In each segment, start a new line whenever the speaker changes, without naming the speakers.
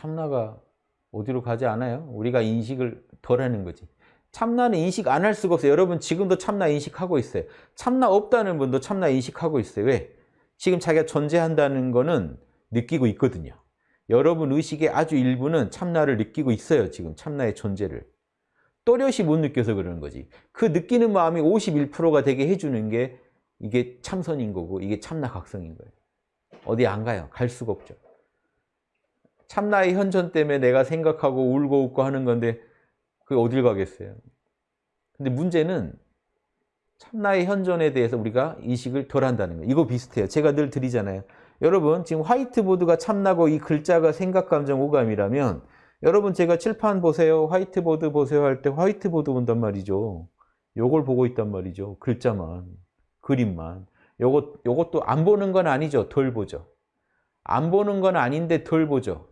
참나가 어디로 가지 않아요? 우리가 인식을 덜 하는 거지. 참나는 인식 안 할 수가 없어요. 여러분 지금도 참나 인식하고 있어요. 참나 없다는 분도 참나 인식하고 있어요. 왜? 지금 자기가 존재한다는 거는 느끼고 있거든요. 여러분 의식의 아주 일부는 참나를 느끼고 있어요. 지금 참나의 존재를. 또렷이 못 느껴서 그러는 거지. 그 느끼는 마음이 51%가 되게 해주는 게 이게 참선인 거고 이게 참나 각성인 거예요. 어디 안 가요. 갈 수가 없죠. 참나의 현존 때문에 내가 생각하고 울고 웃고 하는 건데 그게 어딜 가겠어요. 근데 문제는 참나의 현존에 대해서 우리가 인식을 덜 한다는 거예요. 이거 비슷해요. 제가 늘 드리잖아요. 여러분 지금 화이트보드가 참나고 이 글자가 생각, 감정, 오감이라면 여러분 제가 칠판 보세요. 화이트보드 보세요 할 때 화이트보드 본단 말이죠. 요걸 보고 있단 말이죠. 글자만, 그림만. 요것, 요것도 안 보는 건 아니죠. 덜 보죠. 안 보는 건 아닌데 덜 보죠.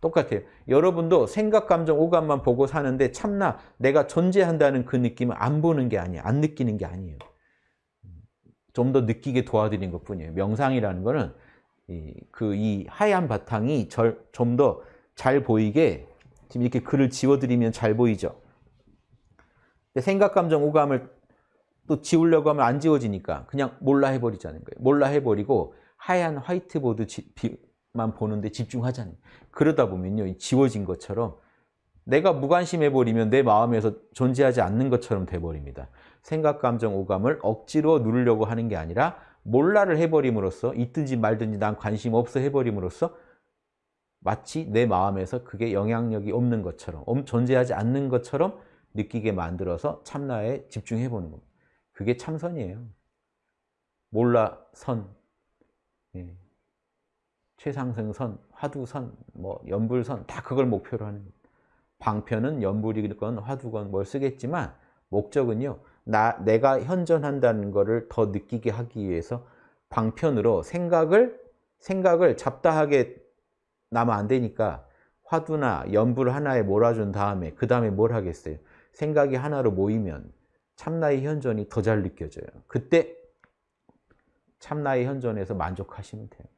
똑같아요. 여러분도 생각, 감정, 오감만 보고 사는데 참나 내가 존재한다는 그 느낌은 안 보는 게 아니에요. 안 느끼는 게 아니에요. 좀 더 느끼게 도와드린 것 뿐이에요. 명상이라는 거는 그이 하얀 바탕이 좀 더 잘 보이게 지금 이렇게 글을 지워드리면 잘 보이죠. 생각, 감정, 오감을 또 지우려고 하면 안 지워지니까 그냥 몰라 해버리자는 거예요. 몰라 해버리고 하얀 화이트보드 만 보는데 집중하자는 거예요. 그러다 보면요. 지워진 것처럼 내가 무관심해버리면 내 마음에서 존재하지 않는 것처럼 돼버립니다. 생각, 감정, 오감을 억지로 누르려고 하는 게 아니라 몰라를 해버림으로써 있든지 말든지 난 관심 없어 해버림으로써 마치 내 마음에서 그게 영향력이 없는 것처럼 존재하지 않는 것처럼 느끼게 만들어서 참나에 집중해 보는 겁니다. 그게 참선이에요. 몰라 선, 예. 최상승선, 화두선, 뭐 연불선 다 그걸 목표로 하는. 방편은 연불이건 화두건 뭘 쓰겠지만 목적은요. 나 내가 현존한다는 것을 더 느끼게 하기 위해서 방편으로 생각을 생각을 잡다하게 나면 안 되니까 화두나 연불 하나에 몰아준 다음에 그 다음에 뭘 하겠어요? 생각이 하나로 모이면 참나의 현존이 더 잘 느껴져요. 그때 참나의 현존에서 만족하시면 돼요.